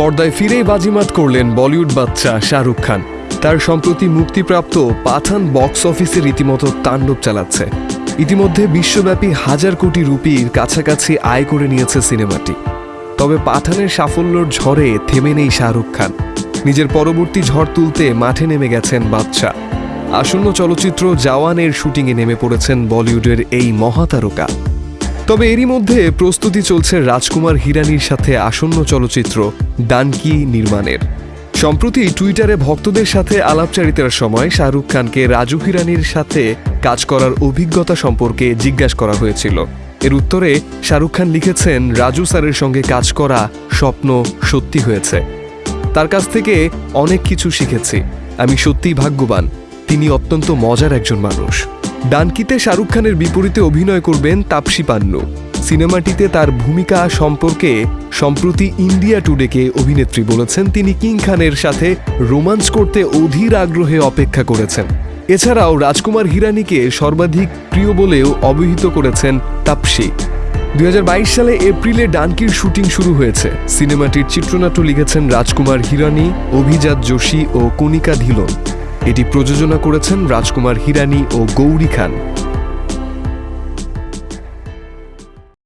পর্দায় ফিরেই বাজিমাত করলেন বলিউড বাচ্চা শাহরুখ খান। তার সম্প্রতি মুক্তিপ্রাপ্ত পাঠান বক্স অফিসে রীতিমতো তাণ্ডব চালাচ্ছে। ইতিমধ্যে বিশ্বব্যাপী হাজার কোটি রুপির কাছাকাছি আয় করে নিয়েছে সিনেমাটি। তবে পাঠানের সাফল্যর ঝড়ে থেমে নেই শাহরুখ খান। নিজের পরবর্তী ঝড় তুলতে মাঠে নেমে গেছেন বাদশা। আসন্ন চলচ্চিত্র জওয়ানের শুটিংয়ে নেমে পড়েছেন বলিউডের এই মহাতারকা। তবে এরই মধ্যে প্রস্তুতি চলছে রাজকুমার হিরানির সাথে আসন্ন চলচ্চিত্র ডানকি নির্মাণের। সম্প্রতি টুইটারে ভক্তদের সাথে আলাপচারিতার সময় শাহরুখ খানকে রাজু হিরানির সাথে কাজ করার অভিজ্ঞতা সম্পর্কে জিজ্ঞাসা করা হয়েছিল। এর উত্তরে শাহরুখ খান লিখেছেন, রাজু স্যারের সঙ্গে কাজ করা স্বপ্ন সত্যি হয়েছে। তার কাছ থেকে অনেক কিছু শিখেছি। আমি সত্যিই ভাগ্যবান। তিনি অত্যন্ত মজার একজন মানুষ। ডানকিতে শাহরুখ খানের বিপরীতে অভিনয় করবেন তাপসী পান্নু। সিনেমাটিতে তার ভূমিকা সম্পর্কে সম্প্রতি ইন্ডিয়া টুডেকে অভিনেত্রী বলেছেন, তিনি কিং খানের সাথে রোমান্স করতে অধীর আগ্রহে অপেক্ষা করেছেন। এছাড়াও রাজকুমার হিরানিকে সর্বাধিক প্রিয় বলেও অবহিত করেছেন তাপসী। দুই হাজার বাইশ সালে এপ্রিলে ডানকির শুটিং শুরু হয়েছে। সিনেমাটির চিত্রনাট্য লিখেছেন রাজকুমার হিরানি, অভিজাত যোশী ও কণিকা ধিলন। এটি প্রযোজনা করেছেন রাজকুমার হিরানি ও গৌরী খান।